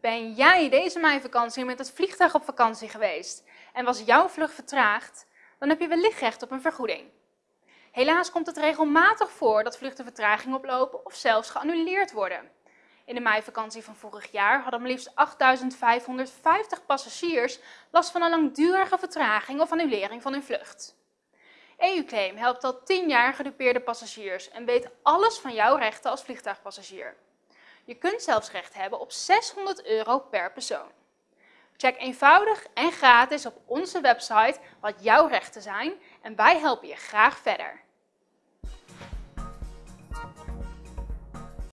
Ben jij deze meivakantie met het vliegtuig op vakantie geweest en was jouw vlucht vertraagd, dan heb je wellicht recht op een vergoeding. Helaas komt het regelmatig voor dat vluchten vertraging oplopen of zelfs geannuleerd worden. In de meivakantie van vorig jaar hadden maar liefst 8.550 passagiers last van een langdurige vertraging of annulering van hun vlucht. EU-claim helpt al 10 jaar gedupeerde passagiers en weet alles van jouw rechten als vliegtuigpassagier. Je kunt zelfs recht hebben op 600 euro per persoon. Check eenvoudig en gratis op onze website wat jouw rechten zijn en wij helpen je graag verder.